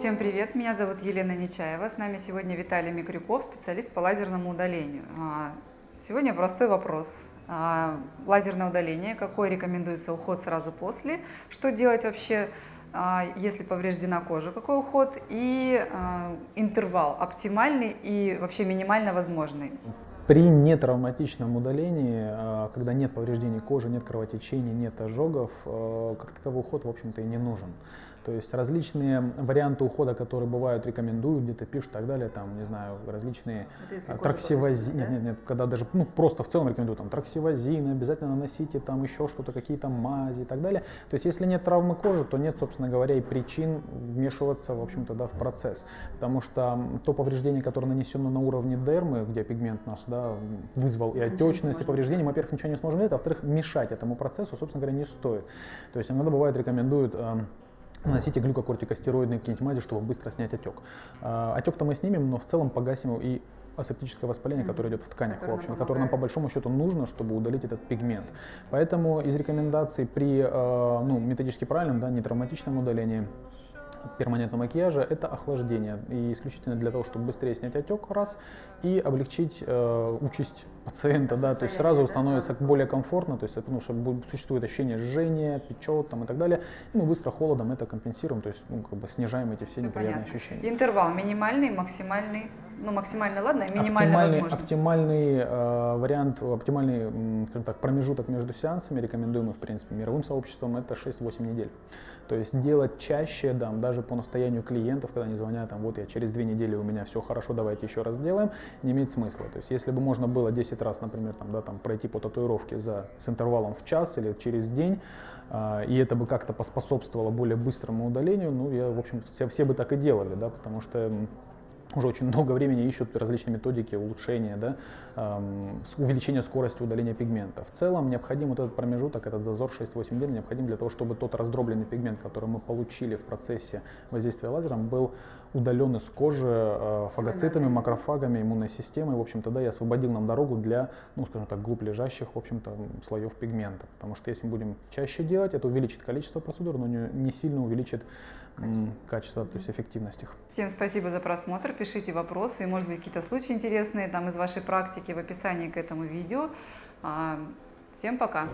Всем привет, меня зовут Елена Нечаева, с нами сегодня Виталий Микрюков, специалист по лазерному удалению. А, сегодня простой вопрос. А, лазерное удаление, какой рекомендуется уход сразу после, что делать вообще, а, если повреждена кожа, какой уход и интервал оптимальный и вообще минимально возможный. При нетравматичном удалении, когда нет повреждений кожи, нет кровотечений, нет ожогов, как таковой уход, в общем-то, и не нужен. То есть различные варианты ухода, которые бывают, рекомендуют, где-то пишут и так далее, там, не знаю, различные траксивазины, нет, нет, нет, когда даже, ну, просто в целом рекомендуют, там, траксивазины, обязательно наносите там еще что-то, какие-то мази и так далее. То есть если нет травмы кожи, то нет, собственно говоря, и причин вмешиваться, в общем-то, да, в процесс. Потому что то повреждение, которое нанесено на уровне дермы, где пигмент нас, да, вызвал и отечность, и повреждение, мы, во-первых, ничего не сможем делать, а во-вторых, мешать этому процессу, собственно говоря, не стоит. То есть иногда бывает рекомендуют наносите глюкокортикостероидные какие-нибудь мази, чтобы быстро снять отек. А, отек-то мы снимем, но в целом погасим и асептическое воспаление, которое идет в тканях, который в общем, которое нам по большому счету нужно, чтобы удалить этот пигмент. Поэтому из рекомендаций при э, ну, методически правильном, да, нетравматичном удалении перманентного макияжа это охлаждение. И исключительно для того, чтобы быстрее снять отек, раз, и облегчить э, участь пациента, да, то есть сразу становится более комфортно, то есть потому что существует ощущение жжения, печет там и так далее, и мы быстро холодом это компенсируем, то есть ну, как бы снижаем эти все, все неприятные понятно. ощущения. Интервал минимальный, максимальный, ну максимально ладно, минимально оптимальный, возможно. Оптимальный э, вариант, оптимальный, скажем так, промежуток между сеансами, рекомендуемый в принципе мировым сообществом, это 6-8 недель. То есть делать чаще, да, даже по настоянию клиентов, когда они звонят, там, вот я через две недели у меня все хорошо, давайте еще раз сделаем, не имеет смысла. То есть если бы можно было 10 раз, например, там, да, там, пройти по татуировке за, с интервалом в час или через день, э, и это бы как-то поспособствовало более быстрому удалению, ну, я, в общем, все, все бы так и делали, да, потому что уже очень много времени ищут различные методики улучшения, да, эм, увеличения скорости удаления пигмента. В целом необходим вот этот промежуток, этот зазор 6-8 недель необходим для того, чтобы тот раздробленный пигмент, который мы получили в процессе воздействия лазером, был удален из кожи э, фагоцитами, макрофагами, иммунной системой, в общем-то, да, и освободил нам дорогу для, ну, скажем так, глубь лежащих, в общем-то, слоев пигмента. Потому что если мы будем чаще делать, это увеличит количество процедур, но не, не сильно увеличит качество, то есть эффективность их. Всем спасибо за просмотр, пишите вопросы, может быть какие-то случаи интересные там из вашей практики в описании к этому видео. А, всем пока!